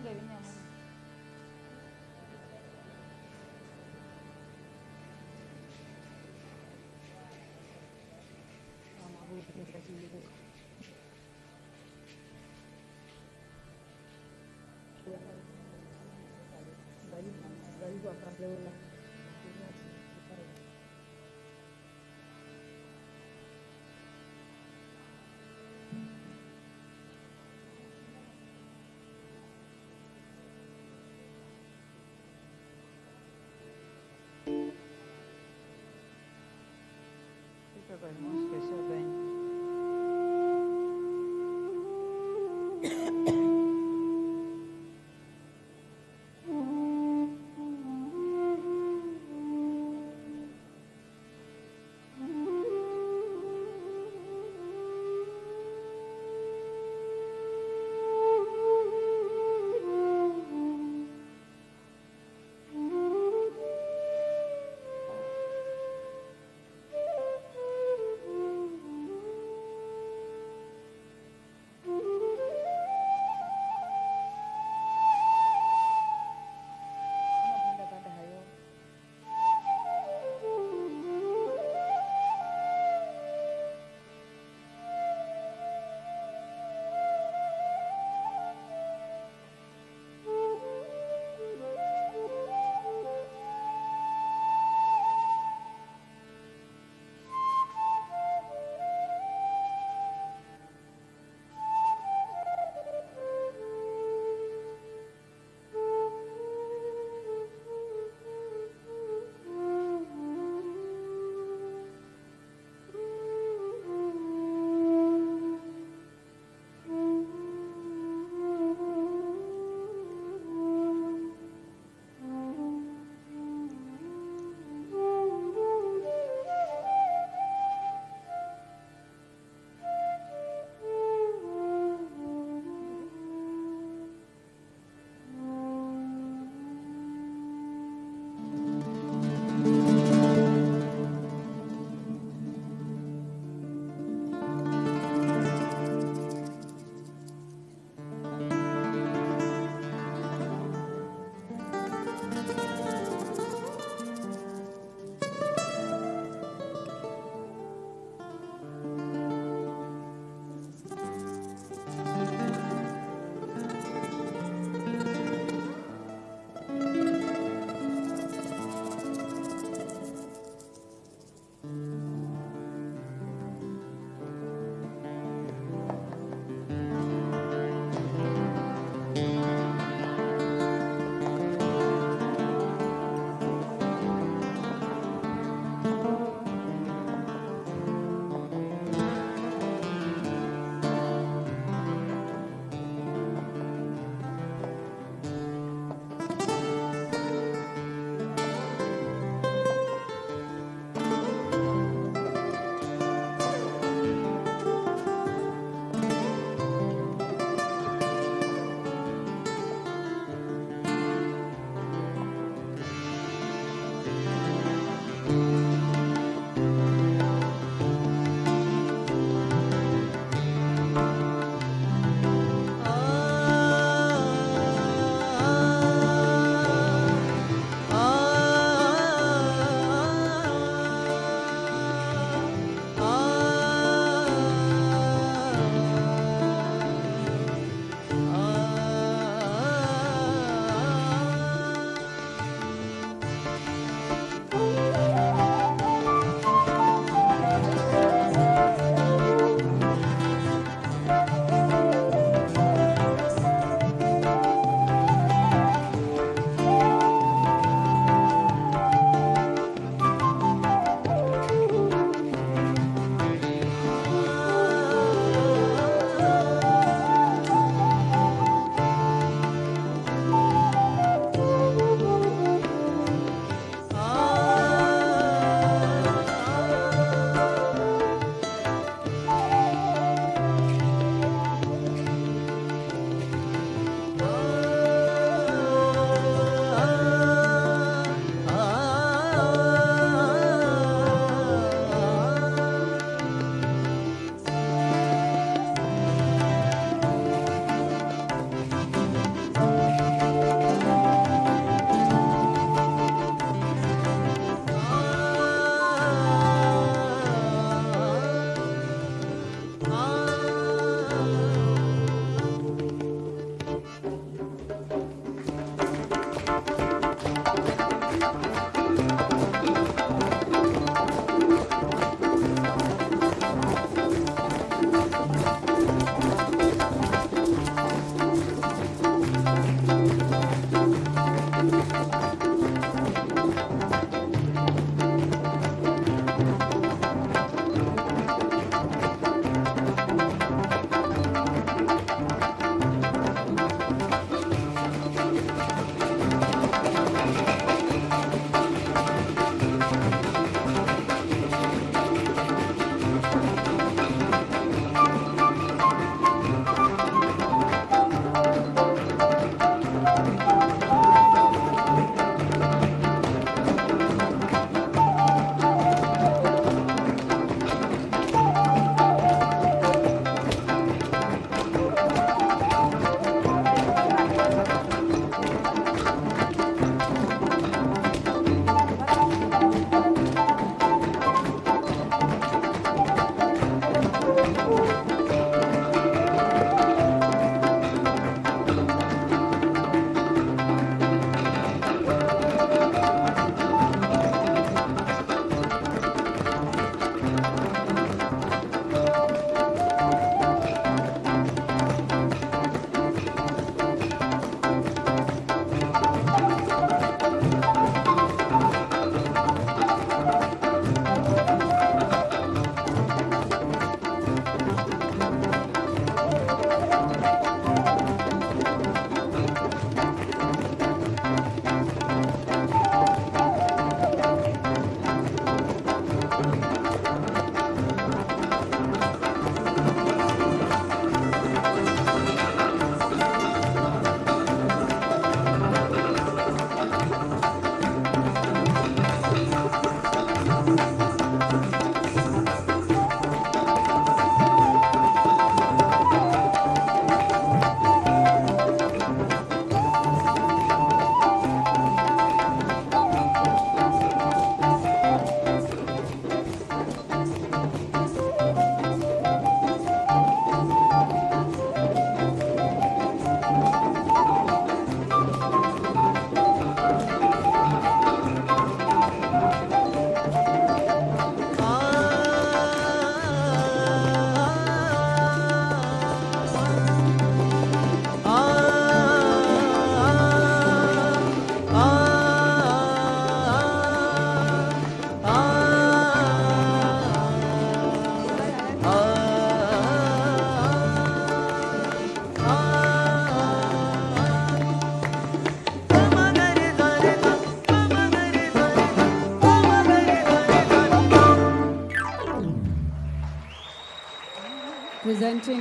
lama tu betul. Balik balik dua kali lepas. 这个东。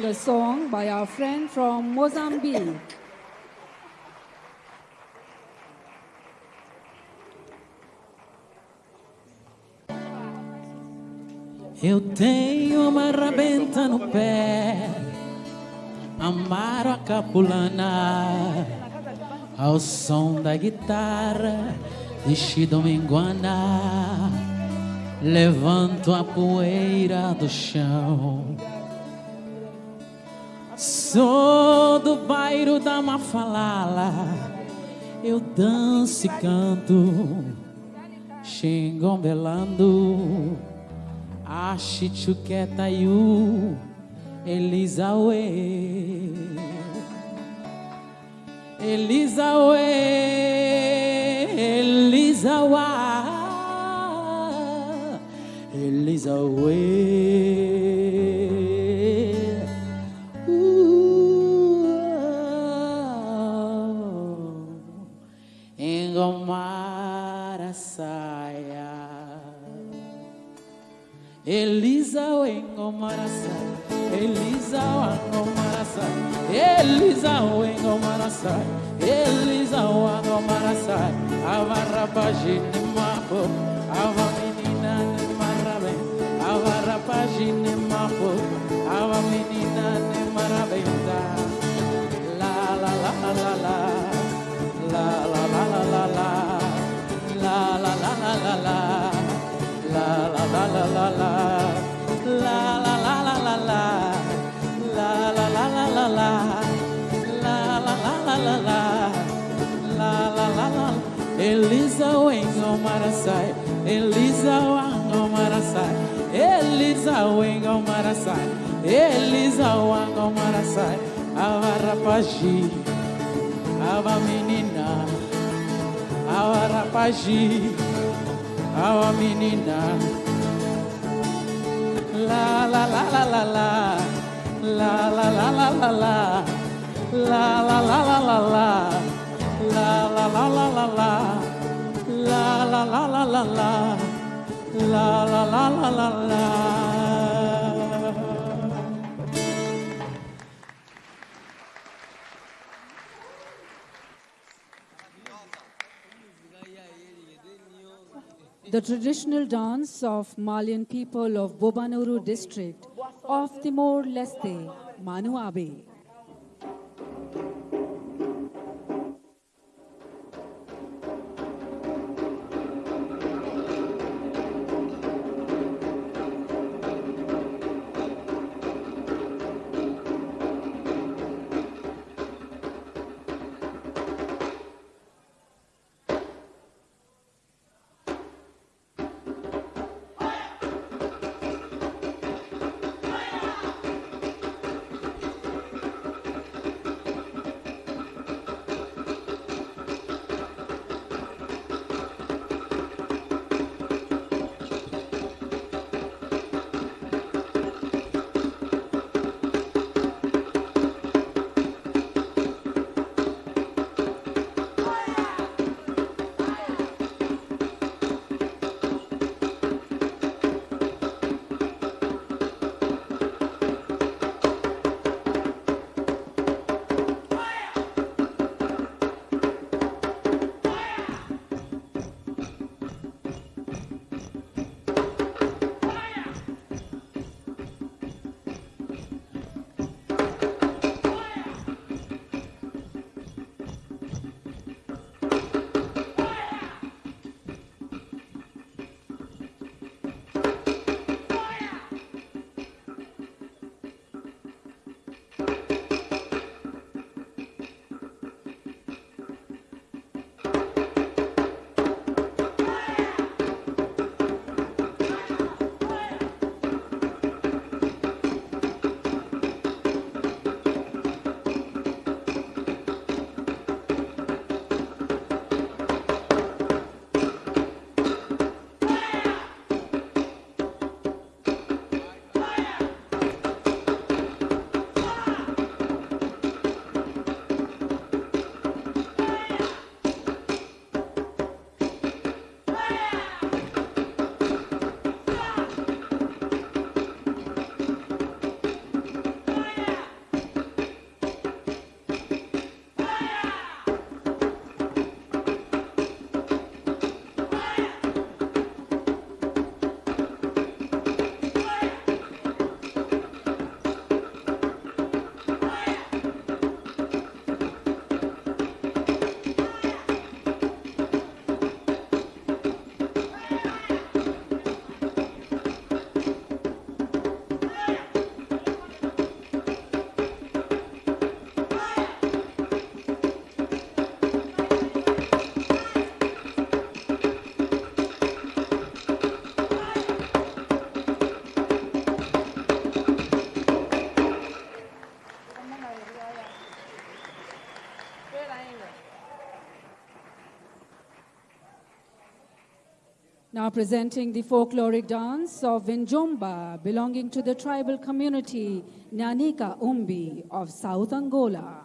A song by our friend from Mozambique. Eu tenho uma rabenta no pé, amaro a capulana, ao som da guitarra de Chidominguana, levanto a poeira do chão. Sou do bairro da Mafalala, eu danço e canto, xingombelando. Achichuquetayu Elisaue Elisaue Elisaua Elisaue wengo marasa Elisa wango marasa Elisa wengo marasa Elisa wango marasa Avarapajini mapo Ava menina ne marabe Avarapajini mapo Ava menina ne marabenda La la la la la la La la la la la la La la la la la la La la la la la la La marasai Elisa wango marasai Elisa wengo marasai Elisa wango marasai Avarapaji Ava menina Avarapaji Ava menina La la la la la la La la la la la la La la la la la la La la la la la la La la la la la la La la la la la The traditional dance of Malian people of Bobonaro district of Timor-Leste, Manuabe. Now presenting the folkloric dance of Vinjomba, belonging to the tribal community Nyanika Umbi of South Angola.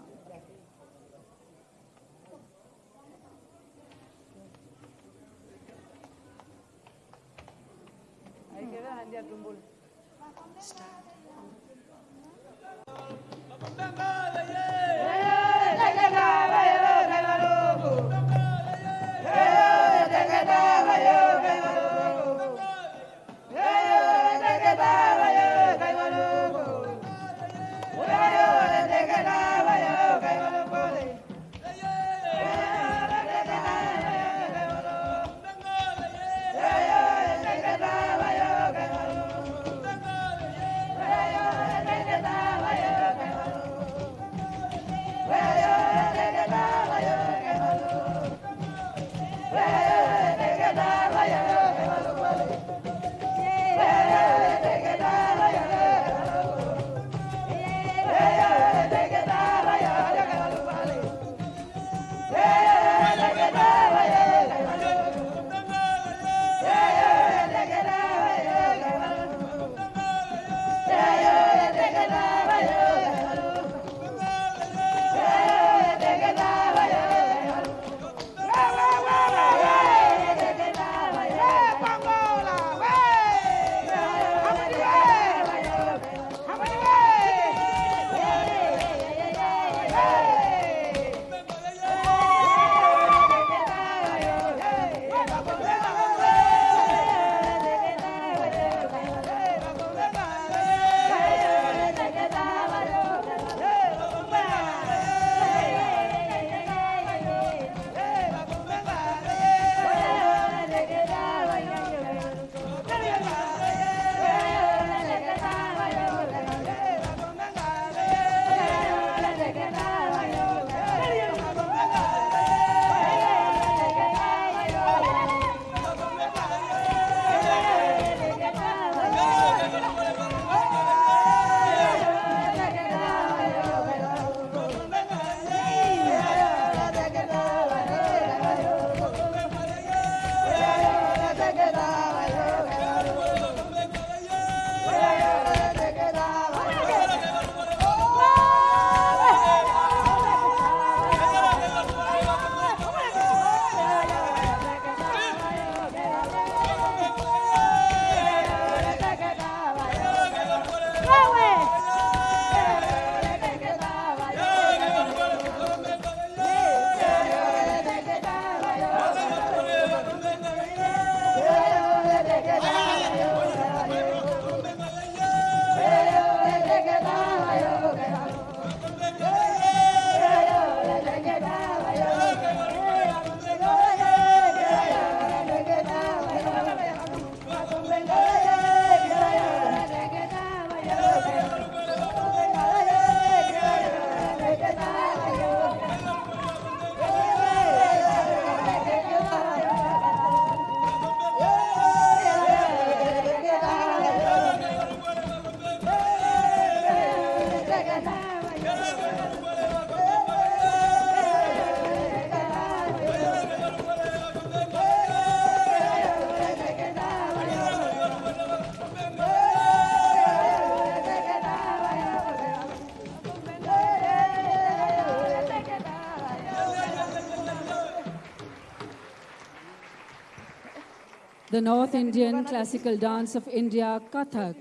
The North Indian classical dance of India, Kathak,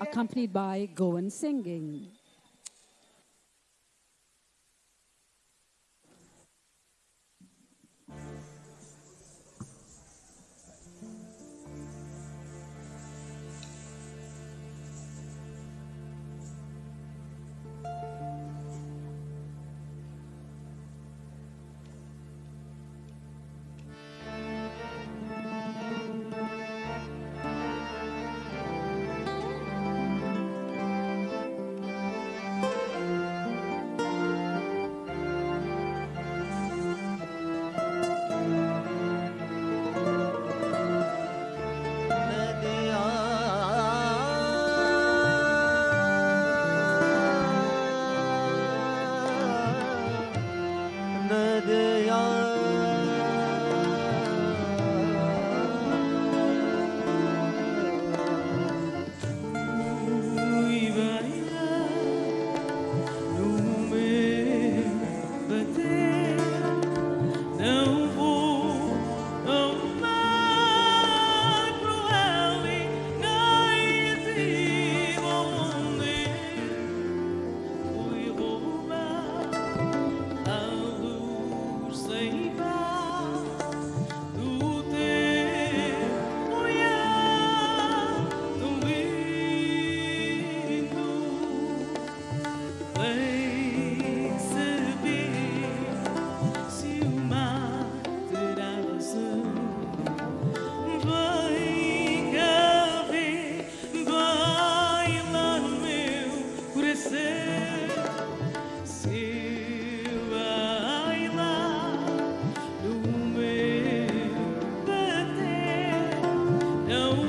accompanied by Goan singing. no.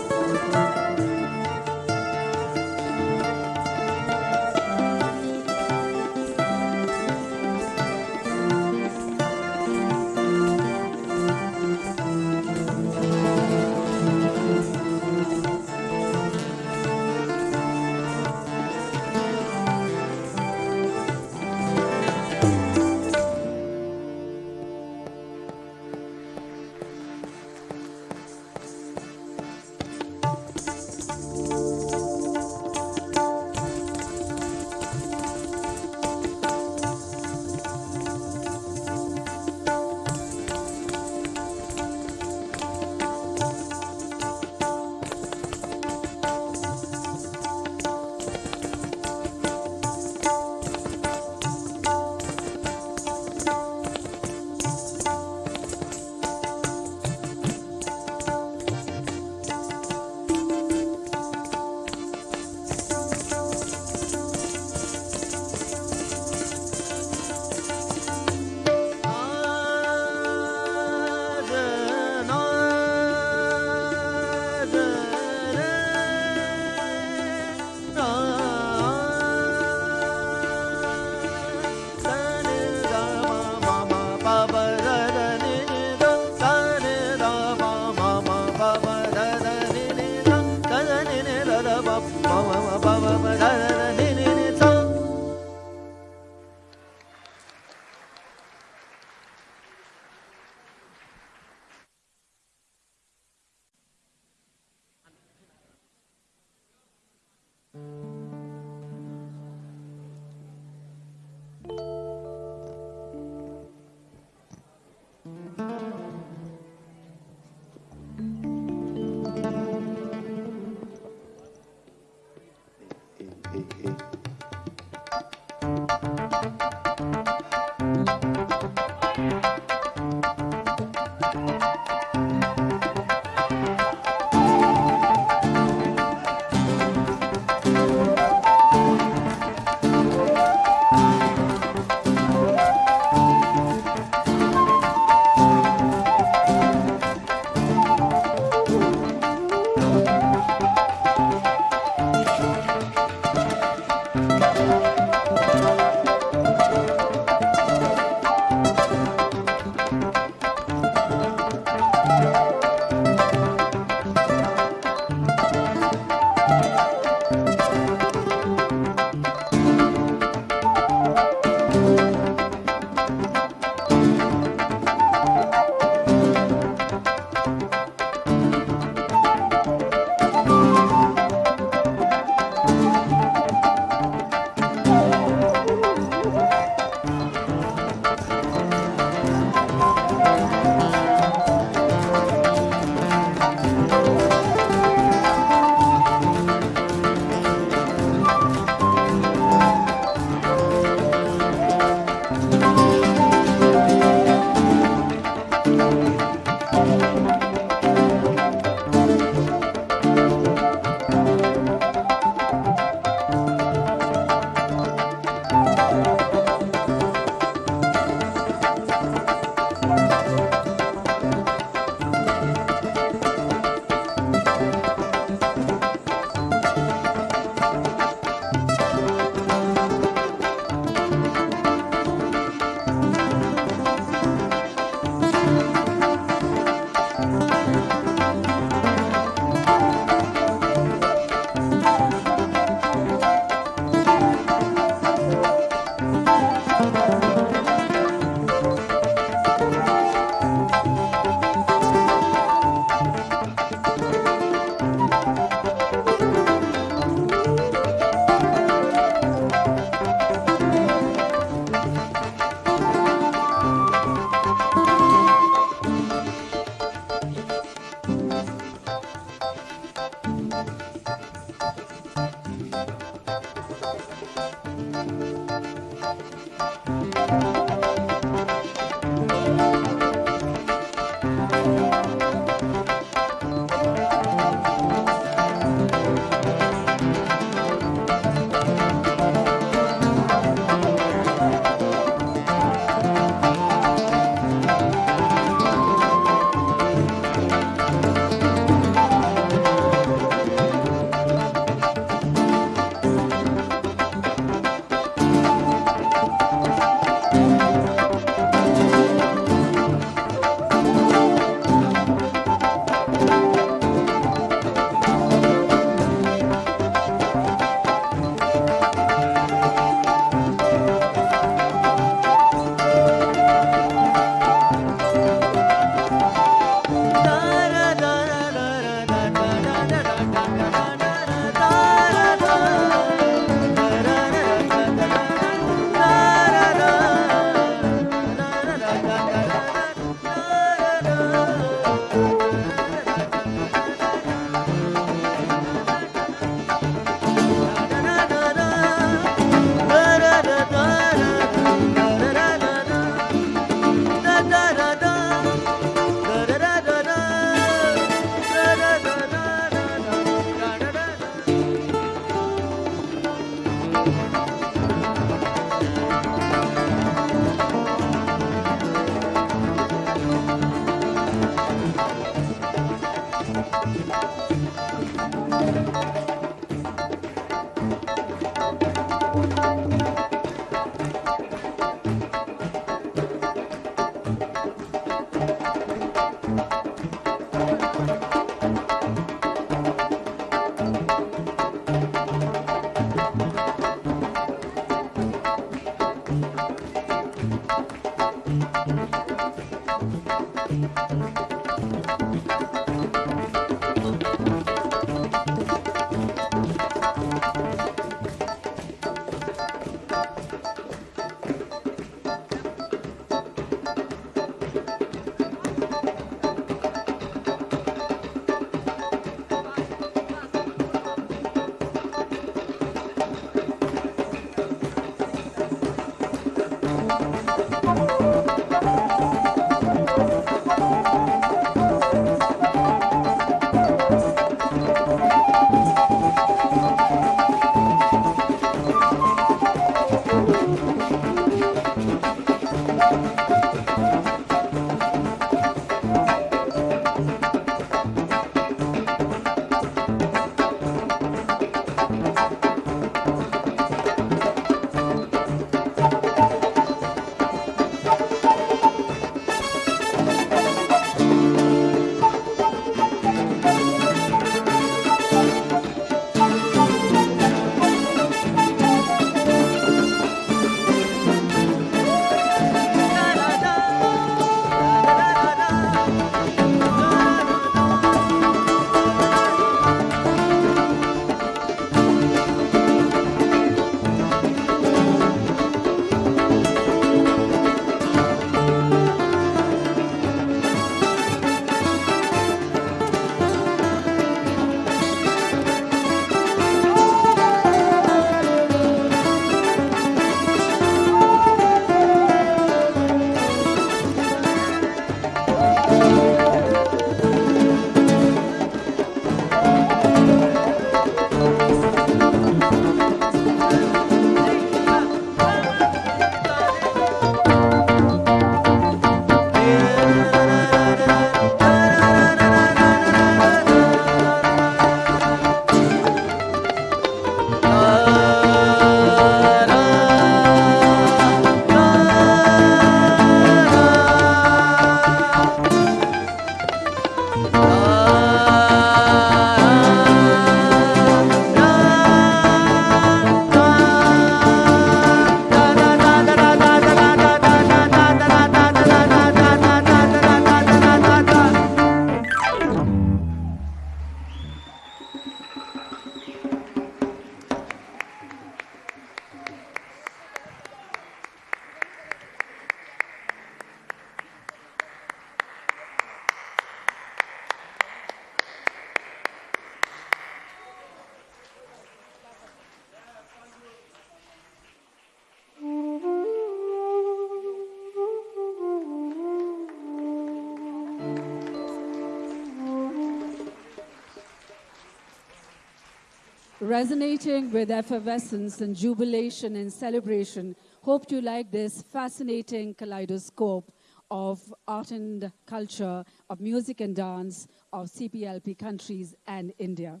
Resonating with effervescence and jubilation and celebration. Hope you like this fascinating kaleidoscope of art and culture, of music and dance, of CPLP countries and India.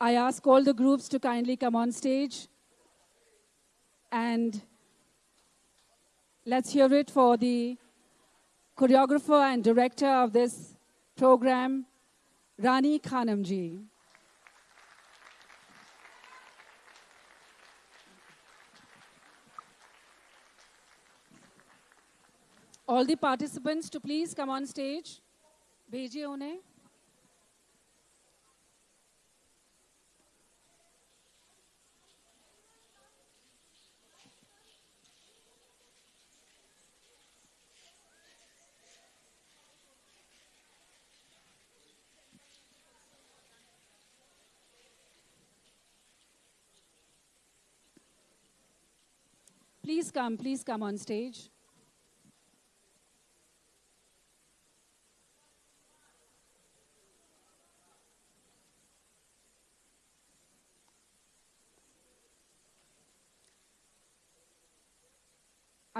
I ask all the groups to kindly come on stage and let's hear it for the choreographer and director of this program, Rani Khanamji. All the participants to please come on stage. भेजिए उन्हें Please come, please come on stage.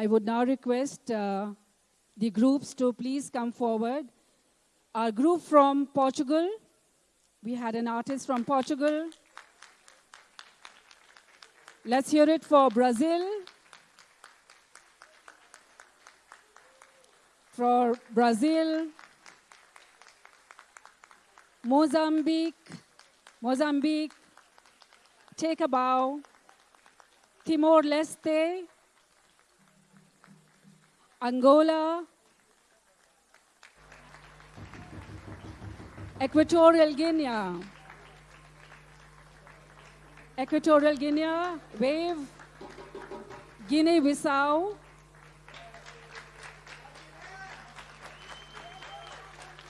I would now request uh, the groups to please come forward. Our group from Portugal, we had an artist from Portugal. Let's hear it for Brazil. For Brazil, Mozambique, Mozambique, take a bow. Timor Leste, Angola, Equatorial Guinea, Equatorial Guinea, wave, Guinea-Bissau,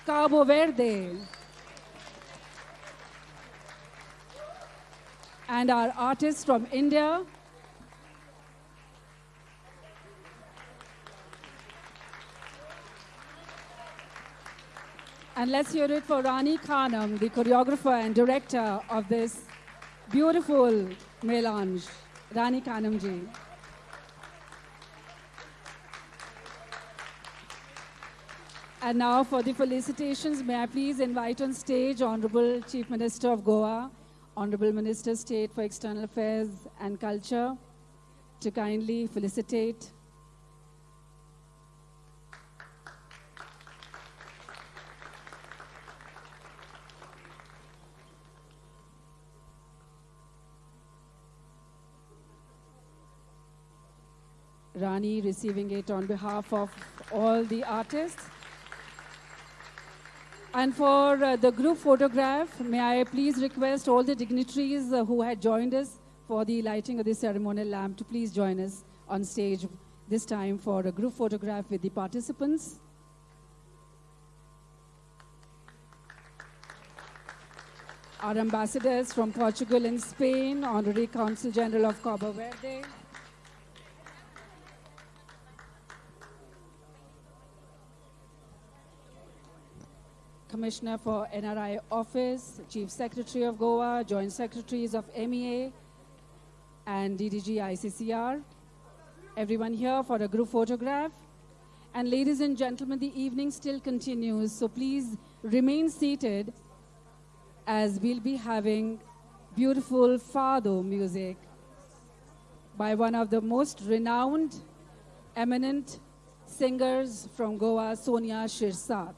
Cabo Verde, and our artists from India, And let's hear it for Rani Khanam, the choreographer and director of this beautiful melange. Rani Khanam ji. And now for the felicitations, may I please invite on stage Honorable Chief Minister of Goa, Honorable Minister State for External Affairs and Culture, to kindly felicitate Rani receiving it on behalf of all the artists. And for uh, the group photograph, may I please request all the dignitaries uh, who had joined us for the lighting of the ceremonial lamp to please join us on stage this time for a group photograph with the participants. Our ambassadors from Portugal and Spain, Honorary Consul General of Cabo Verde, Commissioner for NRI Office, Chief Secretary of Goa, Joint Secretaries of MEA, and DDG ICCR. Everyone here for a group photograph. And ladies and gentlemen, the evening still continues, so please remain seated as we'll be having beautiful fado music by one of the most renowned, eminent singers from Goa, Sonia Shirsat.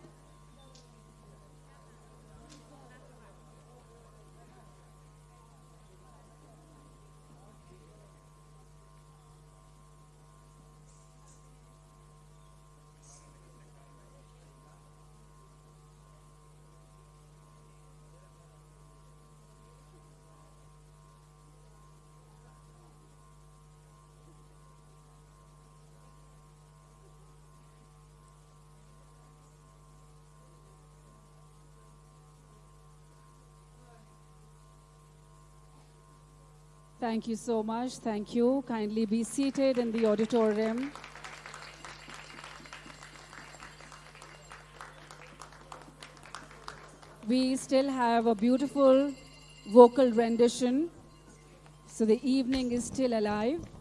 Thank you so much. Thank you. Kindly be seated in the auditorium. We still have a beautiful vocal rendition. So the evening is still alive.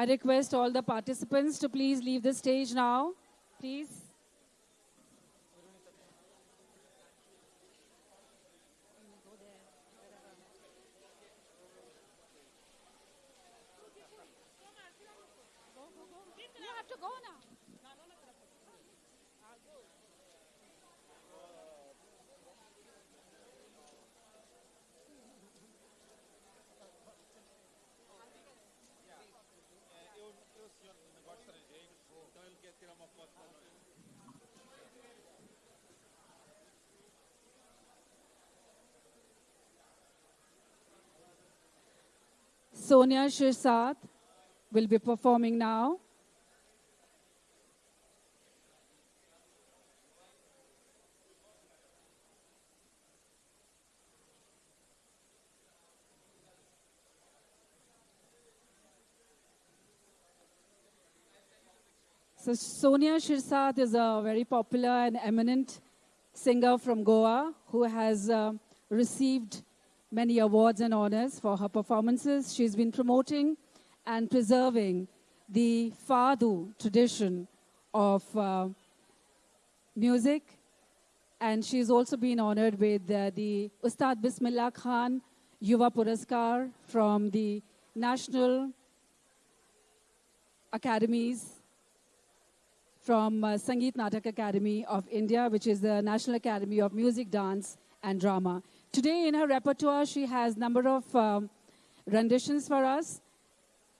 I request all the participants to please leave the stage now. Please. Sonia Shirsat will be performing now. So Sonia Shirsat is a very popular and eminent singer from Goa who has uh, received many awards and honors for her performances. She's been promoting and preserving the Fado tradition of uh, music. And she's also been honored with uh, the Ustad Bismillah Khan Yuva Puraskar from the National Academies from uh, Sangeet Natak Akademi of India, which is the National Academy of Music, Dance, and Drama. Today in her repertoire, she has a number of um, renditions for us.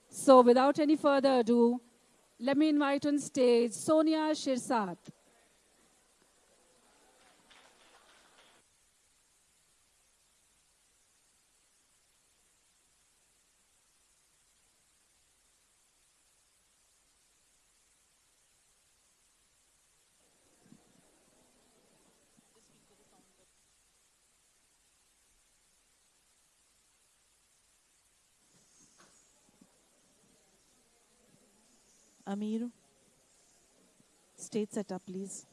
So without any further ado, let me invite on stage Sonia Shirsat. Amir, stage setup, please.